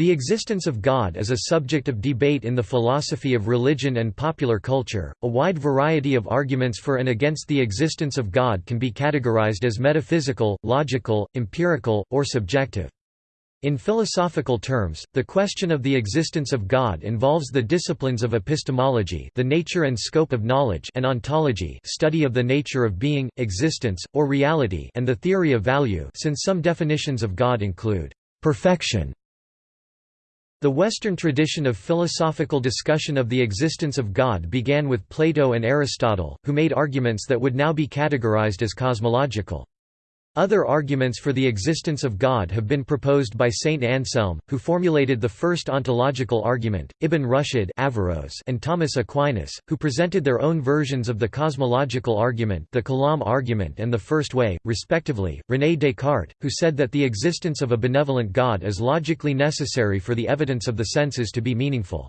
The existence of God is a subject of debate in the philosophy of religion and popular culture. A wide variety of arguments for and against the existence of God can be categorized as metaphysical, logical, empirical, or subjective. In philosophical terms, the question of the existence of God involves the disciplines of epistemology the nature and scope of knowledge and ontology study of the nature of being, existence, or reality and the theory of value since some definitions of God include perfection the Western tradition of philosophical discussion of the existence of God began with Plato and Aristotle, who made arguments that would now be categorized as cosmological. Other arguments for the existence of God have been proposed by Saint Anselm, who formulated the first ontological argument, Ibn Rushd and Thomas Aquinas, who presented their own versions of the cosmological argument the Kalam argument and the First Way, respectively, René Descartes, who said that the existence of a benevolent God is logically necessary for the evidence of the senses to be meaningful.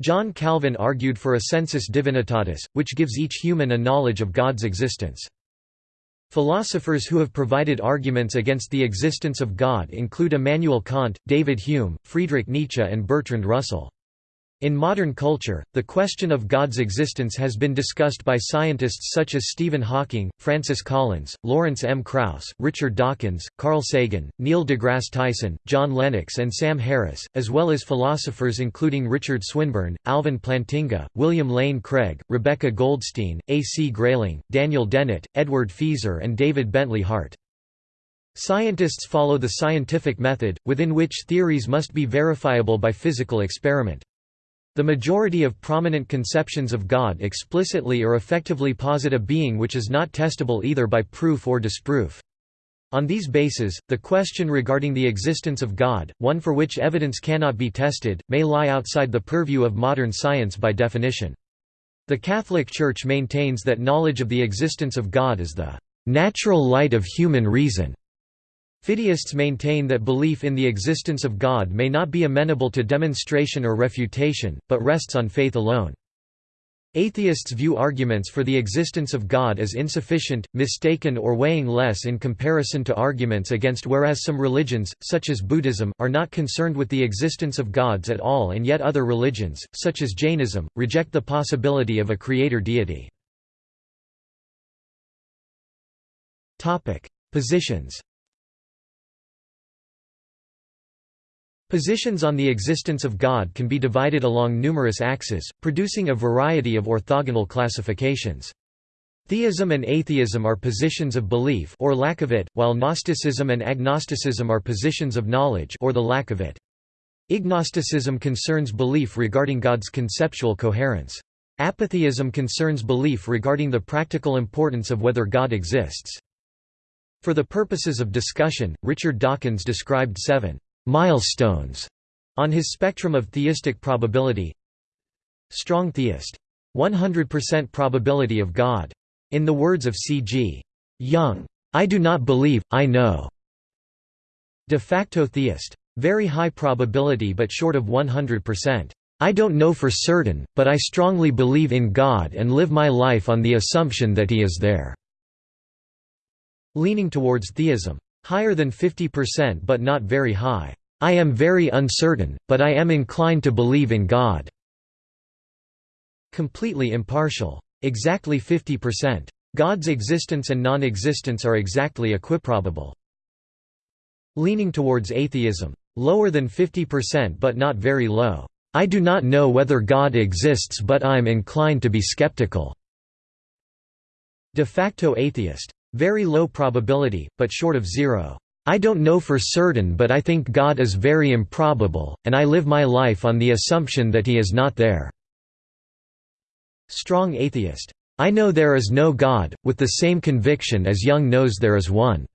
John Calvin argued for a sensus divinitatis, which gives each human a knowledge of God's existence. Philosophers who have provided arguments against the existence of God include Immanuel Kant, David Hume, Friedrich Nietzsche and Bertrand Russell. In modern culture, the question of God's existence has been discussed by scientists such as Stephen Hawking, Francis Collins, Lawrence M. Krauss, Richard Dawkins, Carl Sagan, Neil deGrasse Tyson, John Lennox and Sam Harris, as well as philosophers including Richard Swinburne, Alvin Plantinga, William Lane Craig, Rebecca Goldstein, A. C. Grayling, Daniel Dennett, Edward Feser and David Bentley Hart. Scientists follow the scientific method, within which theories must be verifiable by physical experiment. The majority of prominent conceptions of God explicitly or effectively posit a being which is not testable either by proof or disproof. On these bases, the question regarding the existence of God, one for which evidence cannot be tested, may lie outside the purview of modern science by definition. The Catholic Church maintains that knowledge of the existence of God is the natural light of human reason. Fideists maintain that belief in the existence of God may not be amenable to demonstration or refutation, but rests on faith alone. Atheists view arguments for the existence of God as insufficient, mistaken or weighing less in comparison to arguments against whereas some religions, such as Buddhism, are not concerned with the existence of gods at all and yet other religions, such as Jainism, reject the possibility of a creator deity. Positions Positions on the existence of God can be divided along numerous axes, producing a variety of orthogonal classifications. Theism and atheism are positions of belief or lack of it, while Gnosticism and agnosticism are positions of knowledge or the lack of it. Ignosticism concerns belief regarding God's conceptual coherence. Apatheism concerns belief regarding the practical importance of whether God exists. For the purposes of discussion, Richard Dawkins described seven milestones on his spectrum of theistic probability. Strong theist. 100% probability of god. In the words of c.g. Jung i do not believe i know. De facto theist. Very high probability but short of 100% i don't know for certain but i strongly believe in god and live my life on the assumption that he is there. Leaning towards theism. Higher than 50% but not very high. I am very uncertain, but I am inclined to believe in God. Completely impartial. Exactly 50%. God's existence and non-existence are exactly equiprobable. Leaning towards atheism. Lower than 50% but not very low. I do not know whether God exists but I'm inclined to be skeptical. De facto atheist. Very low probability, but short of zero. I don't know for certain but I think God is very improbable, and I live my life on the assumption that he is not there." Strong atheist. I know there is no God, with the same conviction as Jung knows there is one.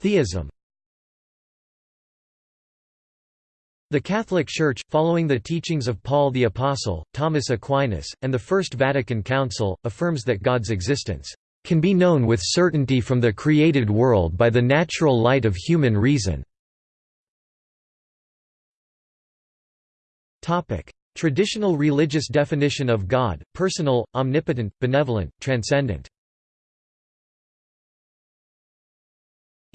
Theism The Catholic Church, following the teachings of Paul the Apostle, Thomas Aquinas, and the First Vatican Council, affirms that God's existence can be known with certainty from the created world by the natural light of human reason. Traditional religious definition of God, personal, omnipotent, benevolent, transcendent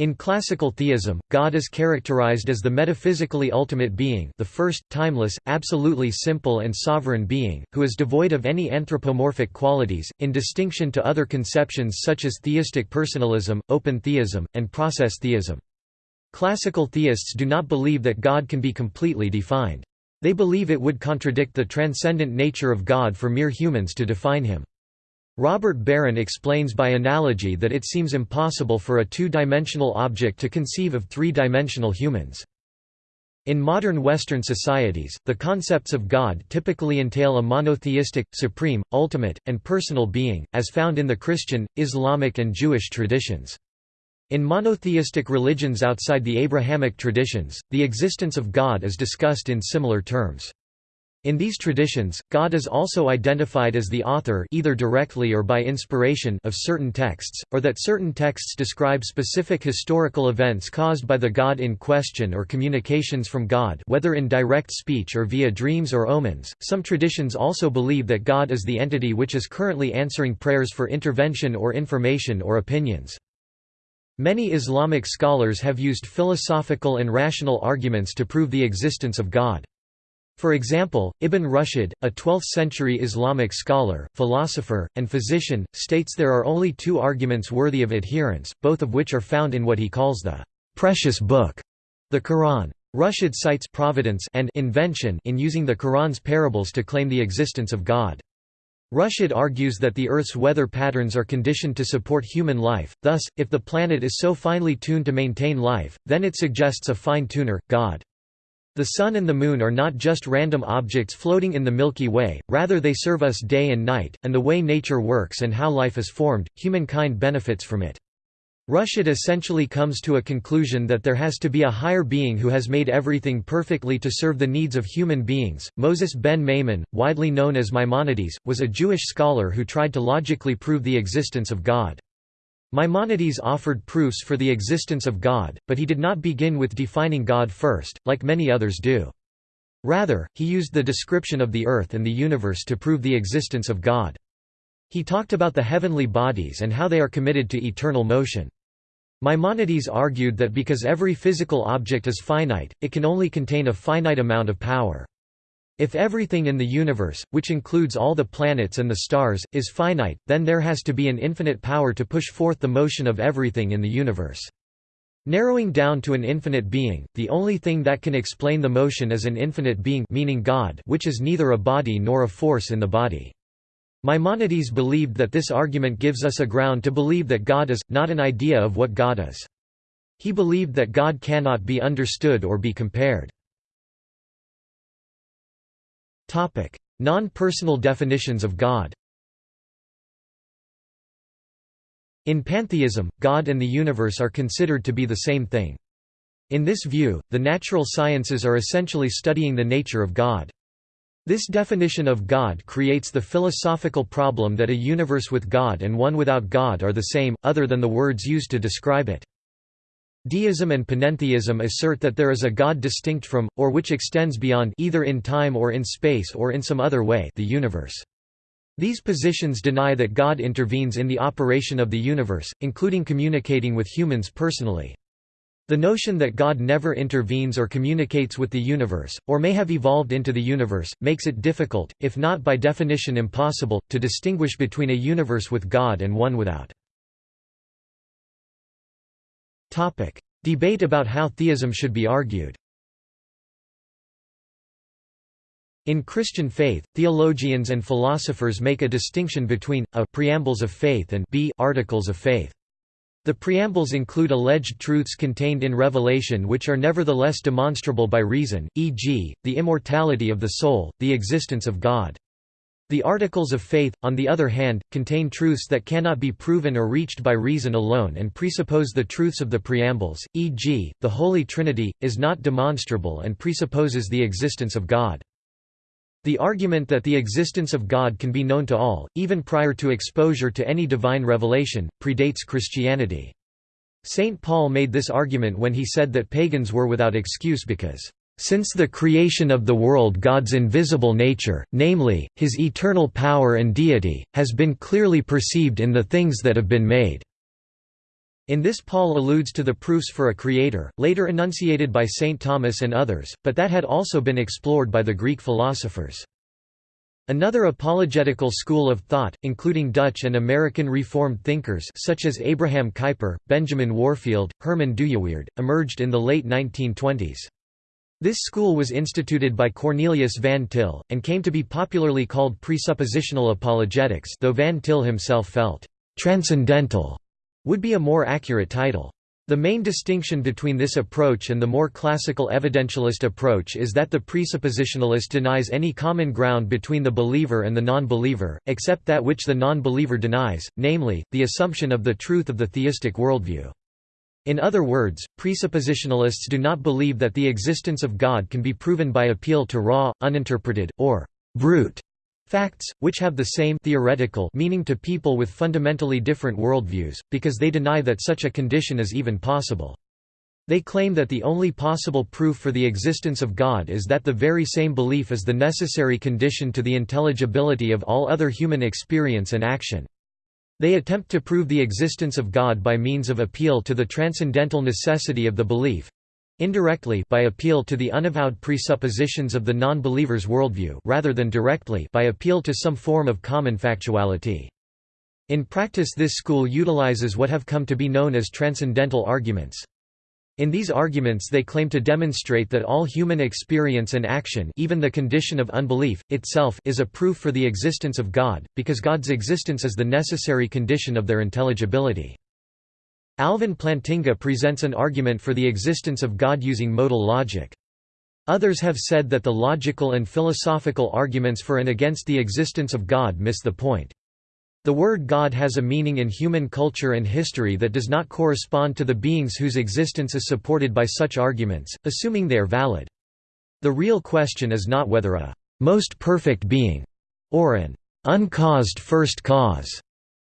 In classical theism, God is characterized as the metaphysically ultimate being the first, timeless, absolutely simple and sovereign being, who is devoid of any anthropomorphic qualities, in distinction to other conceptions such as theistic personalism, open theism, and process theism. Classical theists do not believe that God can be completely defined. They believe it would contradict the transcendent nature of God for mere humans to define him. Robert Barron explains by analogy that it seems impossible for a two-dimensional object to conceive of three-dimensional humans. In modern Western societies, the concepts of God typically entail a monotheistic, supreme, ultimate, and personal being, as found in the Christian, Islamic and Jewish traditions. In monotheistic religions outside the Abrahamic traditions, the existence of God is discussed in similar terms. In these traditions, God is also identified as the author either directly or by inspiration of certain texts, or that certain texts describe specific historical events caused by the God in question or communications from God whether in direct speech or via dreams or omens. Some traditions also believe that God is the entity which is currently answering prayers for intervention or information or opinions. Many Islamic scholars have used philosophical and rational arguments to prove the existence of God. For example, Ibn Rushd, a 12th-century Islamic scholar, philosopher, and physician, states there are only two arguments worthy of adherence, both of which are found in what he calls the «precious book», the Quran. Rushd cites providence and invention in using the Quran's parables to claim the existence of God. Rushd argues that the Earth's weather patterns are conditioned to support human life, thus, if the planet is so finely tuned to maintain life, then it suggests a fine-tuner, God. The Sun and the Moon are not just random objects floating in the Milky Way, rather they serve us day and night, and the way nature works and how life is formed, humankind benefits from it. Rushd essentially comes to a conclusion that there has to be a higher being who has made everything perfectly to serve the needs of human beings. Moses ben Maimon, widely known as Maimonides, was a Jewish scholar who tried to logically prove the existence of God. Maimonides offered proofs for the existence of God, but he did not begin with defining God first, like many others do. Rather, he used the description of the earth and the universe to prove the existence of God. He talked about the heavenly bodies and how they are committed to eternal motion. Maimonides argued that because every physical object is finite, it can only contain a finite amount of power. If everything in the universe, which includes all the planets and the stars, is finite, then there has to be an infinite power to push forth the motion of everything in the universe. Narrowing down to an infinite being, the only thing that can explain the motion is an infinite being meaning God which is neither a body nor a force in the body. Maimonides believed that this argument gives us a ground to believe that God is, not an idea of what God is. He believed that God cannot be understood or be compared. Non-personal definitions of God In pantheism, God and the universe are considered to be the same thing. In this view, the natural sciences are essentially studying the nature of God. This definition of God creates the philosophical problem that a universe with God and one without God are the same, other than the words used to describe it. Deism and panentheism assert that there is a God distinct from, or which extends beyond either in time or in space or in some other way the universe. These positions deny that God intervenes in the operation of the universe, including communicating with humans personally. The notion that God never intervenes or communicates with the universe, or may have evolved into the universe, makes it difficult, if not by definition impossible, to distinguish between a universe with God and one without. Topic: Debate about how theism should be argued. In Christian faith, theologians and philosophers make a distinction between a preambles of faith and b articles of faith. The preambles include alleged truths contained in Revelation which are nevertheless demonstrable by reason, e.g., the immortality of the soul, the existence of God. The Articles of Faith, on the other hand, contain truths that cannot be proven or reached by reason alone and presuppose the truths of the preambles, e.g., the Holy Trinity, is not demonstrable and presupposes the existence of God. The argument that the existence of God can be known to all, even prior to exposure to any divine revelation, predates Christianity. St. Paul made this argument when he said that pagans were without excuse because since the creation of the world God's invisible nature, namely, his eternal power and deity, has been clearly perceived in the things that have been made." In this Paul alludes to the proofs for a creator, later enunciated by St. Thomas and others, but that had also been explored by the Greek philosophers. Another apologetical school of thought, including Dutch and American Reformed thinkers such as Abraham Kuyper, Benjamin Warfield, Herman Dooyeweerd, emerged in the late 1920s. This school was instituted by Cornelius Van Til, and came to be popularly called presuppositional apologetics though Van Til himself felt, "...transcendental", would be a more accurate title. The main distinction between this approach and the more classical evidentialist approach is that the presuppositionalist denies any common ground between the believer and the non-believer, except that which the non-believer denies, namely, the assumption of the truth of the theistic worldview. In other words, presuppositionalists do not believe that the existence of God can be proven by appeal to raw, uninterpreted, or brute Facts, which have the same theoretical meaning to people with fundamentally different worldviews, because they deny that such a condition is even possible. They claim that the only possible proof for the existence of God is that the very same belief is the necessary condition to the intelligibility of all other human experience and action. They attempt to prove the existence of God by means of appeal to the transcendental necessity of the belief, indirectly by appeal to the unavowed presuppositions of the non-believer's worldview rather than directly by appeal to some form of common factuality. In practice this school utilizes what have come to be known as transcendental arguments. In these arguments they claim to demonstrate that all human experience and action even the condition of unbelief, itself is a proof for the existence of God, because God's existence is the necessary condition of their intelligibility. Alvin Plantinga presents an argument for the existence of God using modal logic. Others have said that the logical and philosophical arguments for and against the existence of God miss the point. The word God has a meaning in human culture and history that does not correspond to the beings whose existence is supported by such arguments, assuming they are valid. The real question is not whether a most perfect being or an uncaused first cause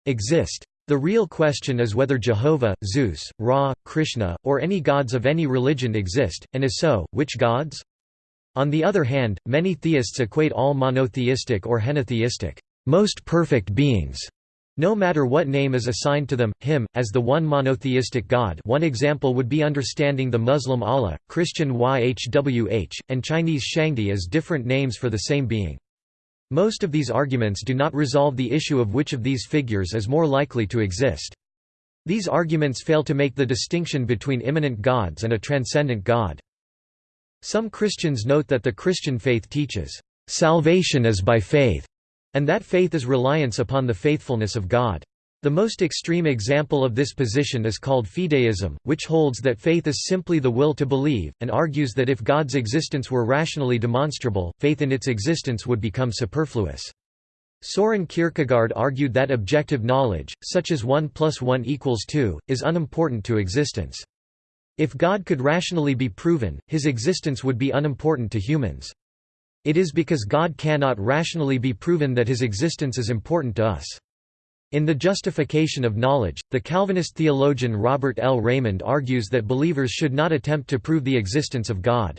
exist. The real question is whether Jehovah, Zeus, Ra, Krishna, or any gods of any religion exist, and if so, which gods? On the other hand, many theists equate all monotheistic or henotheistic, most perfect beings, no matter what name is assigned to them, him, as the one monotheistic God one example would be understanding the Muslim Allah, Christian YHWH, and Chinese Shangdi as different names for the same being. Most of these arguments do not resolve the issue of which of these figures is more likely to exist. These arguments fail to make the distinction between immanent gods and a transcendent God. Some Christians note that the Christian faith teaches, "...salvation is by faith", and that faith is reliance upon the faithfulness of God. The most extreme example of this position is called fideism, which holds that faith is simply the will to believe, and argues that if God's existence were rationally demonstrable, faith in its existence would become superfluous. Soren Kierkegaard argued that objective knowledge, such as 1 plus 1 equals 2, is unimportant to existence. If God could rationally be proven, his existence would be unimportant to humans. It is because God cannot rationally be proven that his existence is important to us. In The Justification of Knowledge, the Calvinist theologian Robert L. Reymond argues that believers should not attempt to prove the existence of God.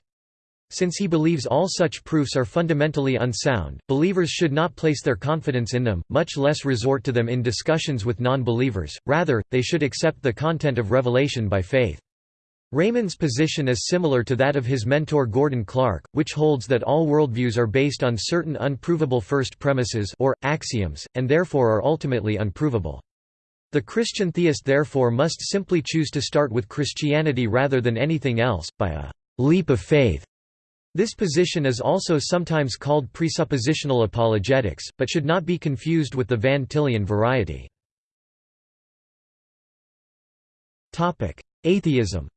Since he believes all such proofs are fundamentally unsound, believers should not place their confidence in them, much less resort to them in discussions with non-believers, rather, they should accept the content of revelation by faith. Reymond's position is similar to that of his mentor Gordon Clark, which holds that all worldviews are based on certain unprovable first premises or, axioms, and therefore are ultimately unprovable. The Christian theist therefore must simply choose to start with Christianity rather than anything else, by a «leap of faith». This position is also sometimes called presuppositional apologetics, but should not be confused with the Van Tillian variety. Atheism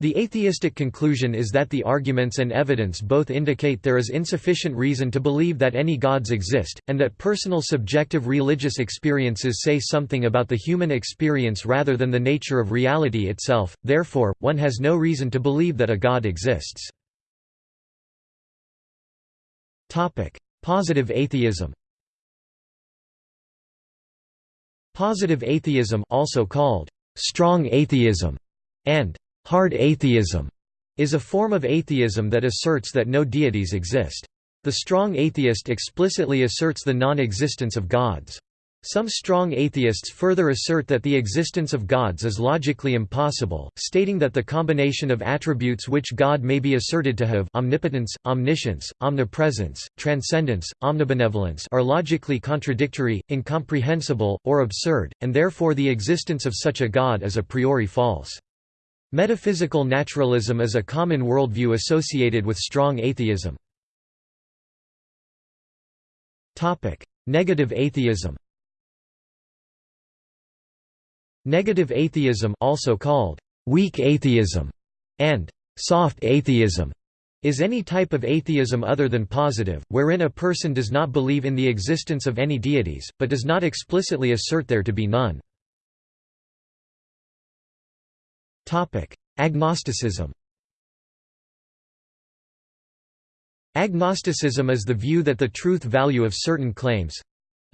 The atheistic conclusion is that the arguments and evidence both indicate there is insufficient reason to believe that any gods exist, and that personal subjective religious experiences say something about the human experience rather than the nature of reality itself, therefore, one has no reason to believe that a god exists. Positive atheism Positive atheism also called strong atheism and Hard atheism is a form of atheism that asserts that no deities exist. The strong atheist explicitly asserts the non-existence of gods. Some strong atheists further assert that the existence of gods is logically impossible, stating that the combination of attributes which God may be asserted to have omnipotence, omniscience, omnipresence, transcendence, omnibenevolence are logically contradictory, incomprehensible, or absurd, and therefore the existence of such a God is a priori false. Metaphysical naturalism is a common worldview associated with strong atheism. Negative atheism Negative atheism also called weak atheism and soft atheism is any type of atheism other than positive, wherein a person does not believe in the existence of any deities, but does not explicitly assert there to be none. Agnosticism Agnosticism is the view that the truth value of certain claims,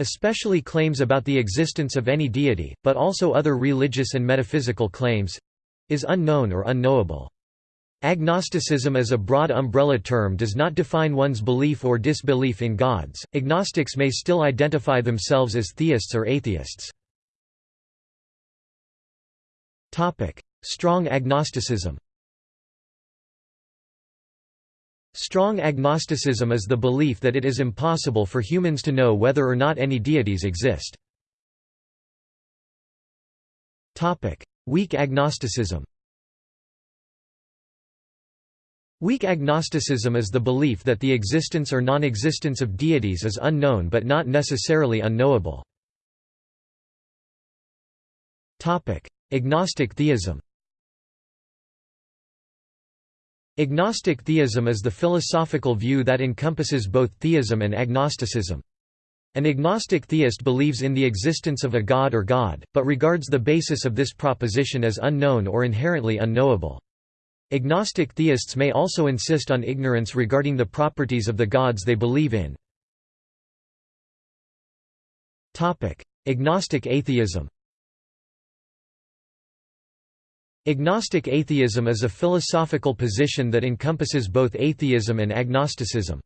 especially claims about the existence of any deity, but also other religious and metaphysical claims is unknown or unknowable. Agnosticism as a broad umbrella term does not define one's belief or disbelief in gods. Agnostics may still identify themselves as theists or atheists. Topic: Strong agnosticism. Strong agnosticism is the belief that it is impossible for humans to know whether or not any deities exist. Weak agnosticism Weak agnosticism is the belief that the existence or non-existence of deities is unknown but not necessarily unknowable. Agnostic theism Agnostic theism is the philosophical view that encompasses both theism and agnosticism. An agnostic theist believes in the existence of a god or god, but regards the basis of this proposition as unknown or inherently unknowable. Agnostic theists may also insist on ignorance regarding the properties of the gods they believe in. Agnostic atheism Agnostic atheism is a philosophical position that encompasses both atheism and agnosticism.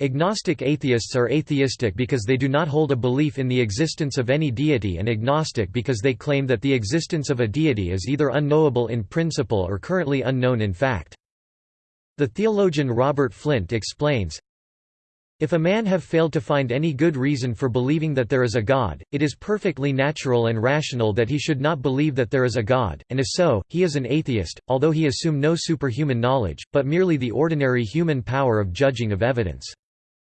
Agnostic atheists are atheistic because they do not hold a belief in the existence of any deity and agnostic because they claim that the existence of a deity is either unknowable in principle or currently unknown in fact. The theologian Robert Flint explains, if a man have failed to find any good reason for believing that there is a God, it is perfectly natural and rational that he should not believe that there is a God, and if so, he is an atheist, although he assume no superhuman knowledge, but merely the ordinary human power of judging of evidence.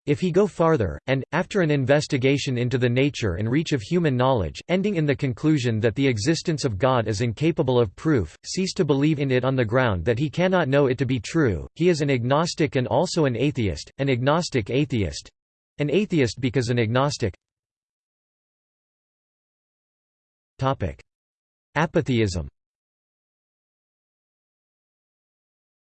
If he go farther, and, after an investigation into the nature and reach of human knowledge, ending in the conclusion that the existence of God is incapable of proof, cease to believe in it on the ground that he cannot know it to be true, he is an agnostic and also an atheist, an agnostic atheist. An atheist because an agnostic Apatheism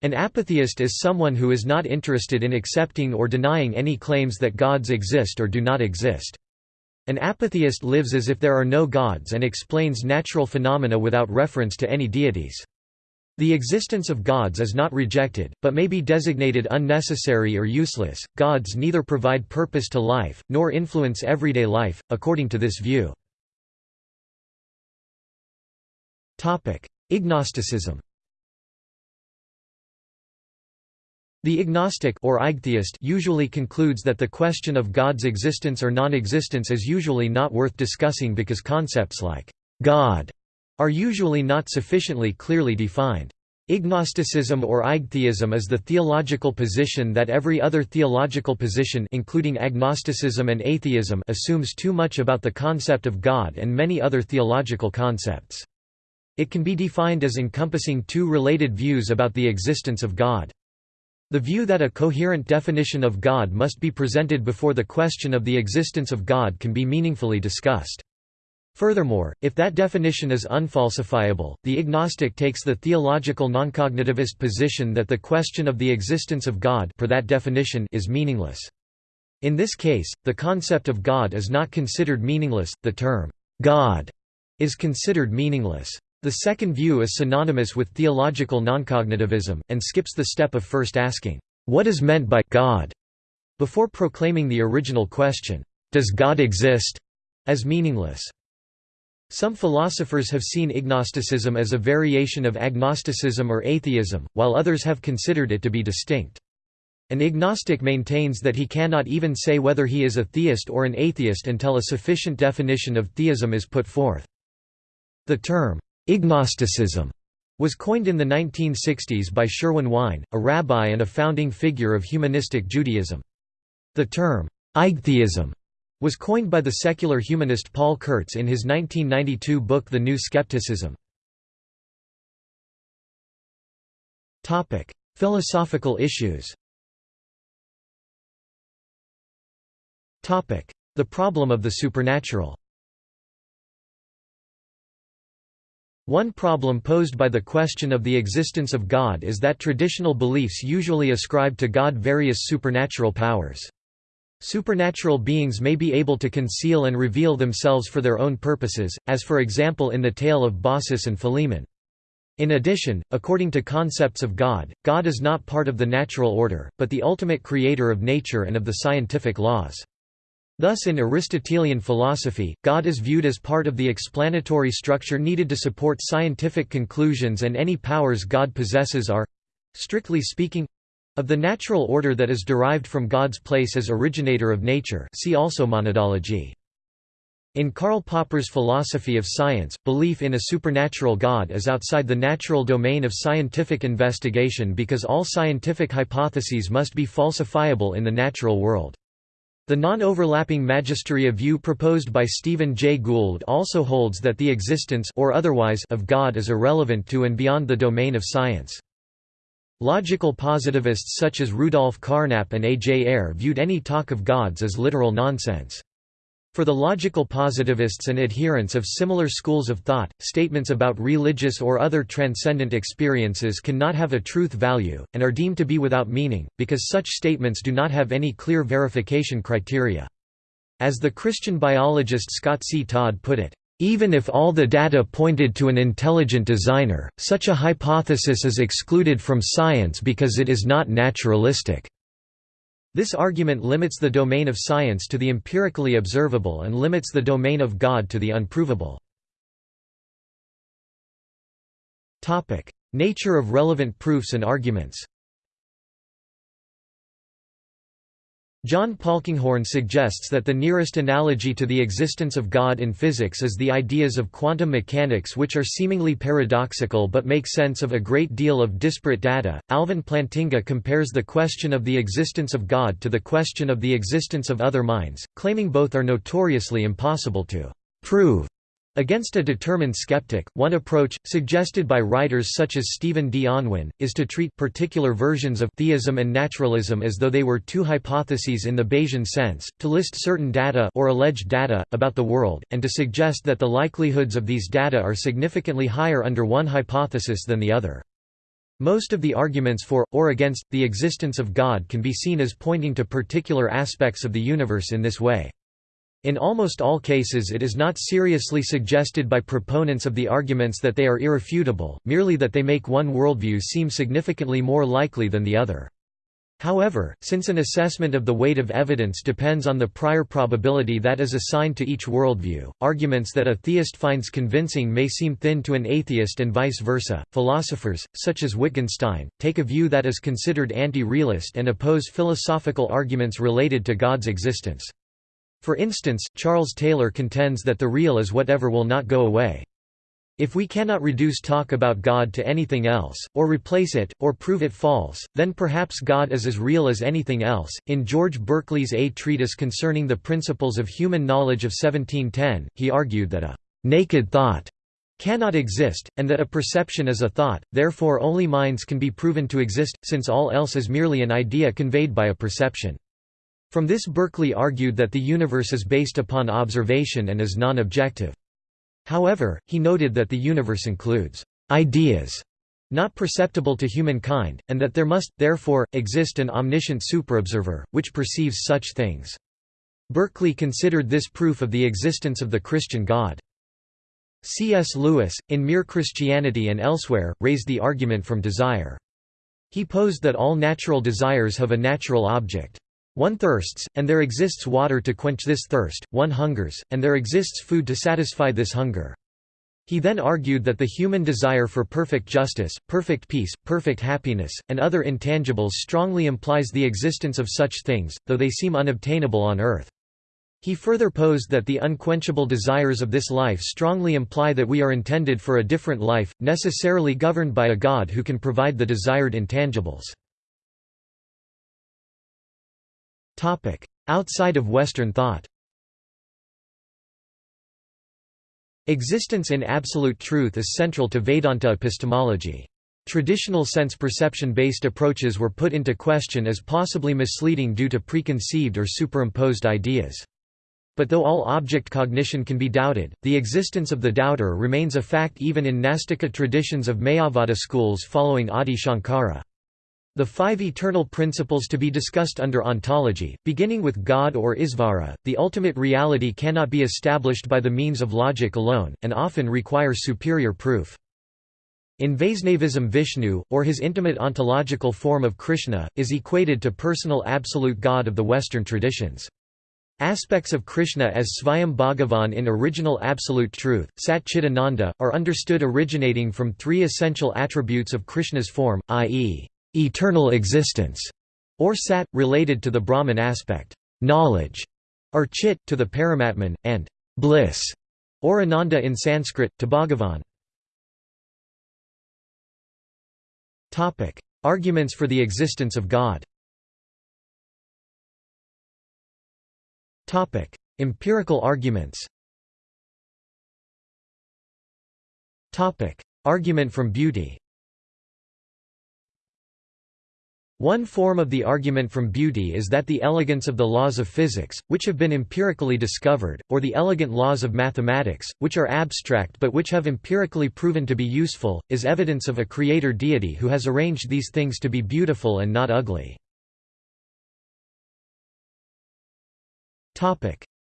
An apatheist is someone who is not interested in accepting or denying any claims that gods exist or do not exist. An apatheist lives as if there are no gods and explains natural phenomena without reference to any deities. The existence of gods is not rejected, but may be designated unnecessary or useless. Gods neither provide purpose to life, nor influence everyday life, according to this view. Ignosticism The ignostic or usually concludes that the question of God's existence or non-existence is usually not worth discussing because concepts like God are usually not sufficiently clearly defined. Ignosticism or igtheism is the theological position that every other theological position including agnosticism and atheism assumes too much about the concept of God and many other theological concepts. It can be defined as encompassing two related views about the existence of God. The view that a coherent definition of God must be presented before the question of the existence of God can be meaningfully discussed. Furthermore, if that definition is unfalsifiable, the ignostic takes the theological noncognitivist position that the question of the existence of God per that definition is meaningless. In this case, the concept of God is not considered meaningless, the term, God, is considered meaningless. The second view is synonymous with theological noncognitivism, and skips the step of first asking, "'What is meant by God?' before proclaiming the original question, "'Does God exist?' as meaningless. Some philosophers have seen ignosticism as a variation of agnosticism or atheism, while others have considered it to be distinct. An ignostic maintains that he cannot even say whether he is a theist or an atheist until a sufficient definition of theism is put forth. The term, ignosticism, was coined in the 1960s by Sherwin Wine, a rabbi and a founding figure of humanistic Judaism. The term, igtheism, was coined by the secular humanist Paul Kurtz in his 1992 book The New Skepticism. Philosophical issues The problem of the supernatural One problem posed by the question of the existence of God is that traditional beliefs usually ascribe to God various supernatural powers. Supernatural beings may be able to conceal and reveal themselves for their own purposes, as for example in the tale of Baucis and Philemon. In addition, according to concepts of God, God is not part of the natural order, but the ultimate creator of nature and of the scientific laws. Thus in Aristotelian philosophy, God is viewed as part of the explanatory structure needed to support scientific conclusions and any powers God possesses are—strictly speaking—of the natural order that is derived from God's place as originator of nature see also monadology. In Karl Popper's philosophy of science, belief in a supernatural God is outside the natural domain of scientific investigation because all scientific hypotheses must be falsifiable in the natural world. The non-overlapping magisteria view proposed by Stephen Jay Gould also holds that the existence or otherwise of God is irrelevant to and beyond the domain of science. Logical positivists such as Rudolf Carnap and A. J. Ayer viewed any talk of gods as literal nonsense. For the logical positivists and adherents of similar schools of thought, statements about religious or other transcendent experiences cannot have a truth value, and are deemed to be without meaning, because such statements do not have any clear verification criteria. As the Christian biologist Scott C. Todd put it, even if all the data pointed to an intelligent designer, such a hypothesis is excluded from science because it is not naturalistic. This argument limits the domain of science to the empirically observable and limits the domain of God to the unprovable. Nature of relevant proofs and arguments John Polkinghorne suggests that the nearest analogy to the existence of God in physics is the ideas of quantum mechanics which are seemingly paradoxical but make sense of a great deal of disparate data. Alvin Plantinga compares the question of the existence of God to the question of the existence of other minds, claiming both are notoriously impossible to prove. Against a determined skeptic, one approach, suggested by writers such as Stephen D. Unwin, is to treat particular versions of theism and naturalism as though they were two hypotheses in the Bayesian sense, to list certain data or alleged data, about the world, and to suggest that the likelihoods of these data are significantly higher under one hypothesis than the other. Most of the arguments for, or against, the existence of God can be seen as pointing to particular aspects of the universe in this way. In almost all cases it is not seriously suggested by proponents of the arguments that they are irrefutable, merely that they make one worldview seem significantly more likely than the other. However, since an assessment of the weight of evidence depends on the prior probability that is assigned to each worldview, arguments that a theist finds convincing may seem thin to an atheist and vice versa. Philosophers, such as Wittgenstein, take a view that is considered anti-realist and oppose philosophical arguments related to God's existence. For instance, Charles Taylor contends that the real is whatever will not go away. If we cannot reduce talk about God to anything else, or replace it, or prove it false, then perhaps God is as real as anything else. In George Berkeley's A Treatise Concerning the Principles of Human Knowledge of 1710, he argued that a naked thought cannot exist, and that a perception is a thought, therefore only minds can be proven to exist, since all else is merely an idea conveyed by a perception. From this Berkeley argued that the universe is based upon observation and is non-objective. However, he noted that the universe includes ideas not perceptible to humankind, and that there must, therefore, exist an omniscient superobserver, which perceives such things. Berkeley considered this proof of the existence of the Christian God. C.S. Lewis, in Mere Christianity and elsewhere, raised the argument from desire. He posed that all natural desires have a natural object. One thirsts, and there exists water to quench this thirst, one hungers, and there exists food to satisfy this hunger. He then argued that the human desire for perfect justice, perfect peace, perfect happiness, and other intangibles strongly implies the existence of such things, though they seem unobtainable on earth. He further posed that the unquenchable desires of this life strongly imply that we are intended for a different life, necessarily governed by a God who can provide the desired intangibles. Outside of Western thought Existence in absolute truth is central to Vedanta epistemology. Traditional sense-perception-based approaches were put into question as possibly misleading due to preconceived or superimposed ideas. But though all object cognition can be doubted, the existence of the doubter remains a fact even in Nastika traditions of Mayavada schools following Adi Shankara. The five eternal principles to be discussed under ontology, beginning with God or Isvara, the ultimate reality cannot be established by the means of logic alone, and often require superior proof. In Vaisnavism Vishnu, or his intimate ontological form of Krishna, is equated to personal absolute God of the Western traditions. Aspects of Krishna as Svayam Bhagavan in original absolute truth, Sat Chidananda, are understood originating from three essential attributes of Krishna's form, i.e., eternal existence, or Sat, related to the Brahman aspect, knowledge, or Chit, to the Paramatman, and bliss, or Ananda in Sanskrit, to Bhagavan. Arguments for the existence of God Empirical arguments. Argument from beauty. One form of the argument from beauty is that the elegance of the laws of physics, which have been empirically discovered, or the elegant laws of mathematics, which are abstract but which have empirically proven to be useful, is evidence of a creator deity who has arranged these things to be beautiful and not ugly.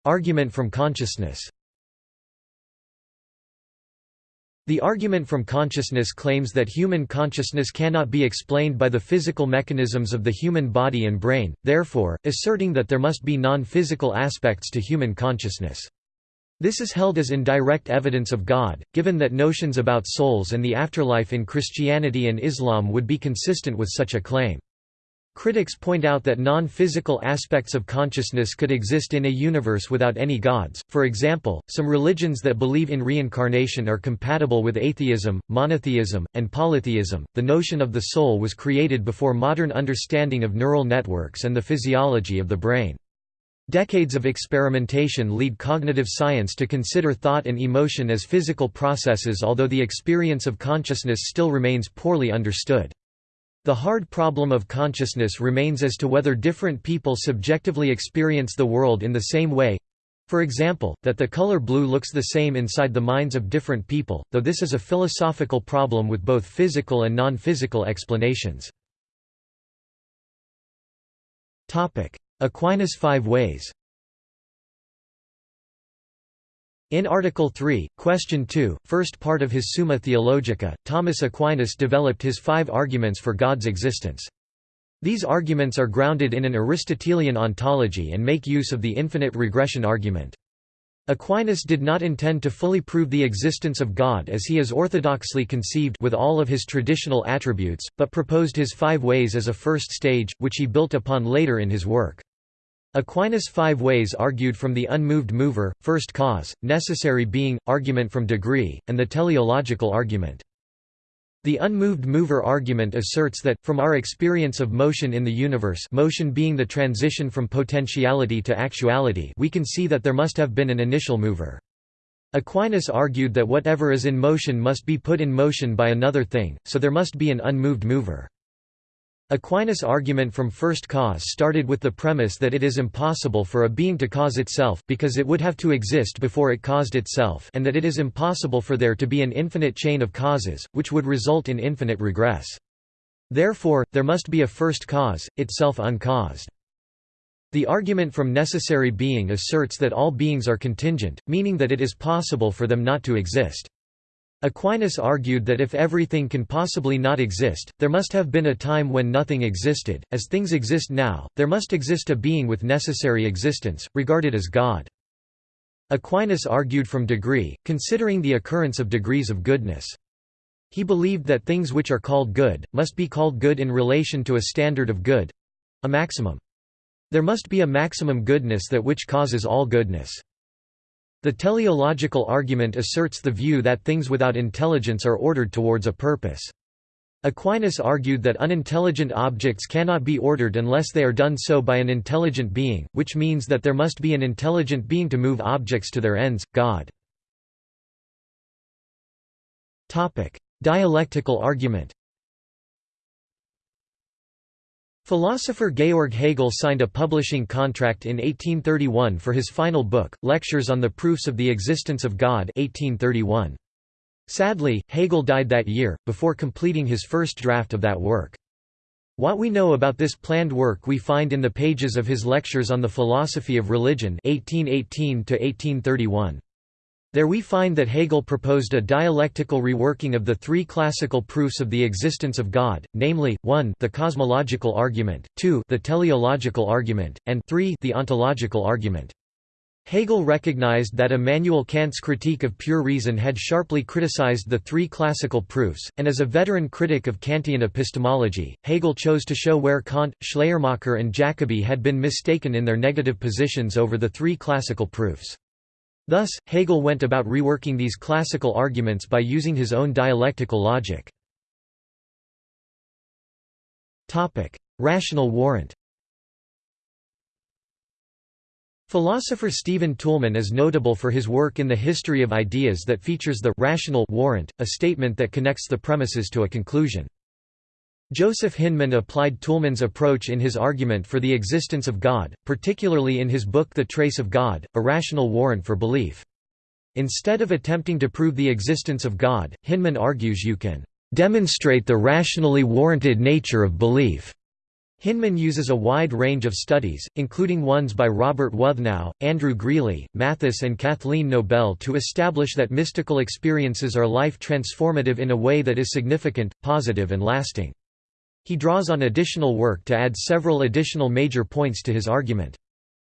Argument from consciousness. The argument from consciousness claims that human consciousness cannot be explained by the physical mechanisms of the human body and brain, therefore, asserting that there must be non-physical aspects to human consciousness. This is held as indirect evidence of God, given that notions about souls and the afterlife in Christianity and Islam would be consistent with such a claim. Critics point out that non-physical aspects of consciousness could exist in a universe without any gods, for example, some religions that believe in reincarnation are compatible with atheism, monotheism, and polytheism. The notion of the soul was created before modern understanding of neural networks and the physiology of the brain. Decades of experimentation lead cognitive science to consider thought and emotion as physical processes although the experience of consciousness still remains poorly understood. The hard problem of consciousness remains as to whether different people subjectively experience the world in the same way for example, that the color blue looks the same inside the minds of different people, though this is a philosophical problem with both physical and non-physical explanations. Aquinas' five ways In Article 3, Question 2, first part of his Summa Theologica, Thomas Aquinas developed his five arguments for God's existence. These arguments are grounded in an Aristotelian ontology and make use of the infinite regression argument. Aquinas did not intend to fully prove the existence of God as he is orthodoxly conceived with all of his traditional attributes, but proposed his five ways as a first stage, which he built upon later in his work. Aquinas' five ways argued from the unmoved mover, first cause, necessary being, argument from degree, and the teleological argument. The unmoved mover argument asserts that, from our experience of motion in the universe motion being the transition from potentiality to actuality we can see that there must have been an initial mover. Aquinas argued that whatever is in motion must be put in motion by another thing, so there must be an unmoved mover. Aquinas' argument from first cause started with the premise that it is impossible for a being to cause itself because it would have to exist before it caused itself and that it is impossible for there to be an infinite chain of causes, which would result in infinite regress. Therefore, there must be a first cause, itself uncaused. The argument from necessary being asserts that all beings are contingent, meaning that it is possible for them not to exist. Aquinas argued that if everything can possibly not exist, there must have been a time when nothing existed. As things exist now, there must exist a being with necessary existence, regarded as God. Aquinas argued from degree, considering the occurrence of degrees of goodness. He believed that things which are called good, must be called good in relation to a standard of good—a maximum. There must be a maximum goodness that which causes all goodness. The teleological argument asserts the view that things without intelligence are ordered towards a purpose. Aquinas argued that unintelligent objects cannot be ordered unless they are done so by an intelligent being, which means that there must be an intelligent being to move objects to their ends, God. Dialectical argument Philosopher Georg Hegel signed a publishing contract in 1831 for his final book, Lectures on the Proofs of the Existence of God 1831. Sadly, Hegel died that year, before completing his first draft of that work. What we know about this planned work we find in the pages of his Lectures on the Philosophy of Religion 1818 -1831. There we find that Hegel proposed a dialectical reworking of the three classical proofs of the existence of God, namely, 1 the cosmological argument, 2 the teleological argument, and 3 the ontological argument. Hegel recognized that Immanuel Kant's critique of pure reason had sharply criticized the three classical proofs, and as a veteran critic of Kantian epistemology, Hegel chose to show where Kant, Schleiermacher and Jacobi had been mistaken in their negative positions over the three classical proofs. Thus, Hegel went about reworking these classical arguments by using his own dialectical logic. Rational warrant Philosopher Stephen Toulmin is notable for his work in the history of ideas that features the rational warrant, a statement that connects the premises to a conclusion. Joseph Hinman applied Toulmin's approach in his argument for the existence of God, particularly in his book The Trace of God, A Rational Warrant for Belief. Instead of attempting to prove the existence of God, Hinman argues you can demonstrate the rationally warranted nature of belief. Hinman uses a wide range of studies, including ones by Robert Wuthnow, Andrew Greeley, Mathis and Kathleen Nobel to establish that mystical experiences are life transformative in a way that is significant, positive and lasting. He draws on additional work to add several additional major points to his argument.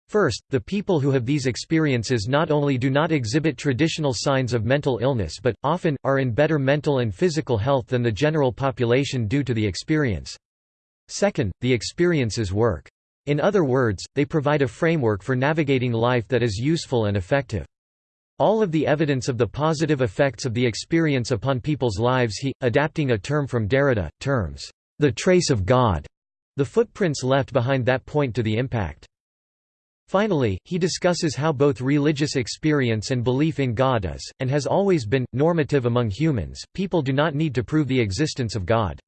First, the people who have these experiences not only do not exhibit traditional signs of mental illness but, often, are in better mental and physical health than the general population due to the experience. Second, the experiences work. In other words, they provide a framework for navigating life that is useful and effective. All of the evidence of the positive effects of the experience upon people's lives he, adapting a term from Derrida, terms the trace of God, the footprints left behind that point to the impact. Finally, he discusses how both religious experience and belief in God is, and has always been, normative among humans. People do not need to prove the existence of God.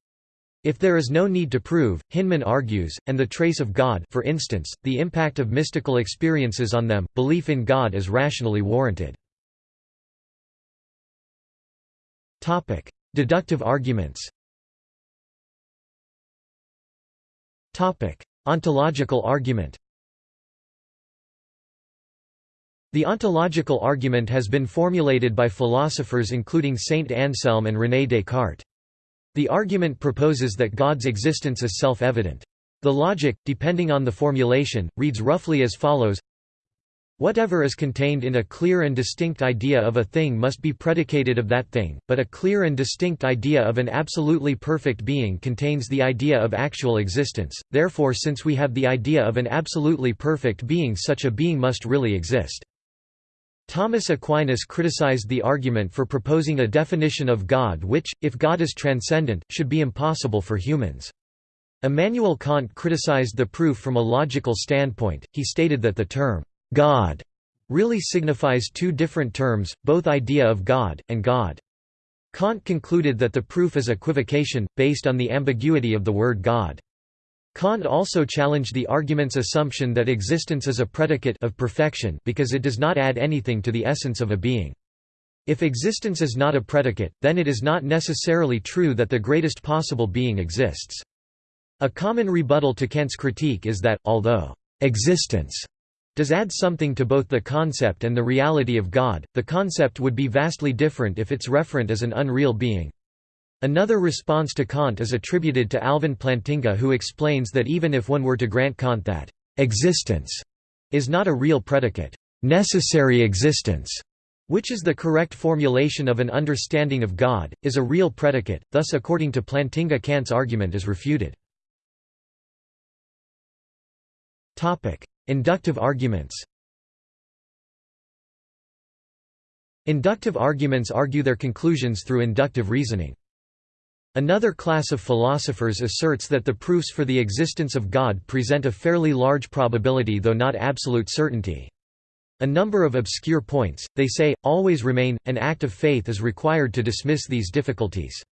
If there is no need to prove, Hinman argues, and the trace of God for instance, the impact of mystical experiences on them, belief in God is rationally warranted. Deductive arguments Ontological argument The ontological argument has been formulated by philosophers including Saint Anselm and René Descartes. The argument proposes that God's existence is self-evident. The logic, depending on the formulation, reads roughly as follows Whatever is contained in a clear and distinct idea of a thing must be predicated of that thing, but a clear and distinct idea of an absolutely perfect being contains the idea of actual existence, therefore since we have the idea of an absolutely perfect being such a being must really exist. Thomas Aquinas criticized the argument for proposing a definition of God which, if God is transcendent, should be impossible for humans. Immanuel Kant criticized the proof from a logical standpoint, he stated that the term God really signifies two different terms, both idea of God, and God. Kant concluded that the proof is equivocation, based on the ambiguity of the word God. Kant also challenged the argument's assumption that existence is a predicate of perfection because it does not add anything to the essence of a being. If existence is not a predicate, then it is not necessarily true that the greatest possible being exists. A common rebuttal to Kant's critique is that, although existence does add something to both the concept and the reality of God, the concept would be vastly different if its referent is an unreal being. Another response to Kant is attributed to Alvin Plantinga who explains that even if one were to grant Kant that «existence» is not a real predicate, «necessary existence», which is the correct formulation of an understanding of God, is a real predicate, thus according to Plantinga Kant's argument is refuted. Inductive arguments Inductive arguments argue their conclusions through inductive reasoning. Another class of philosophers asserts that the proofs for the existence of God present a fairly large probability though not absolute certainty. A number of obscure points, they say, always remain, an act of faith is required to dismiss these difficulties.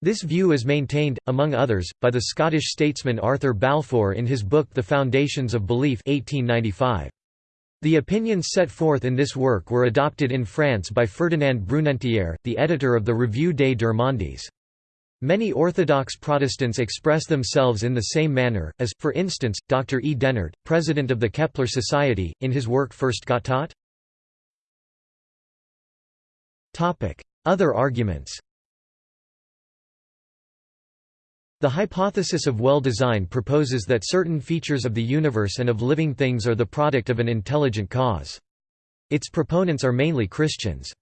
This view is maintained, among others, by the Scottish statesman Arthur Balfour in his book The Foundations of Belief 1895. The opinions set forth in this work were adopted in France by Ferdinand Brunetière, the editor of the Revue des Deux Mondes. Many Orthodox Protestants express themselves in the same manner, as, for instance, Dr. E. Dennert, president of the Kepler Society, in his work First Gottat. Other arguments The hypothesis of well-design proposes that certain features of the universe and of living things are the product of an intelligent cause. Its proponents are mainly Christians.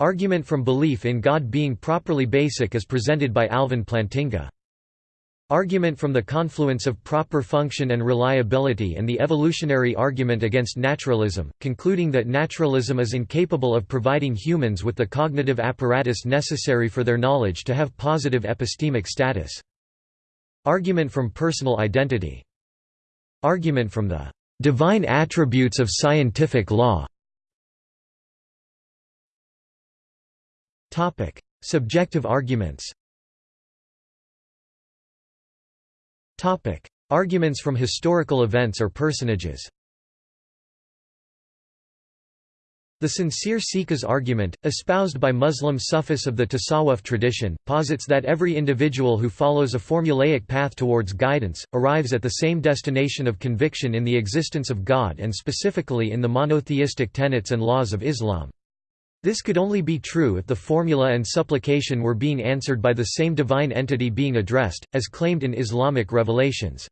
Argument from belief in God being properly basic is presented by Alvin Plantinga. Argument from the confluence of proper function and reliability and the evolutionary argument against naturalism, concluding that naturalism is incapable of providing humans with the cognitive apparatus necessary for their knowledge to have positive epistemic status. Argument from personal identity. Argument from the divine attributes of scientific law. Subjective arguments. Topic: Arguments from historical events or personages. The sincere seeker's argument, espoused by Muslim Sufis of the Tasawwuf tradition, posits that every individual who follows a formulaic path towards guidance, arrives at the same destination of conviction in the existence of God and specifically in the monotheistic tenets and laws of Islam. This could only be true if the formula and supplication were being answered by the same divine entity being addressed, as claimed in Islamic revelations.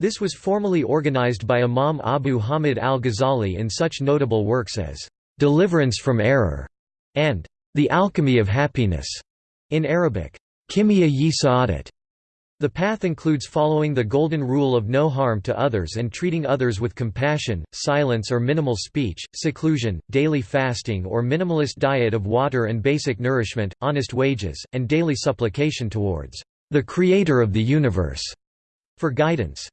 This was formally organized by Imam Abu Hamid al-Ghazali in such notable works as, "'Deliverance from Error' and "'The Alchemy of Happiness' in Arabic, Kimia-yi Sa'adat' The path includes following the golden rule of no harm to others and treating others with compassion, silence or minimal speech, seclusion, daily fasting or minimalist diet of water and basic nourishment, honest wages, and daily supplication towards the Creator of the universe for guidance.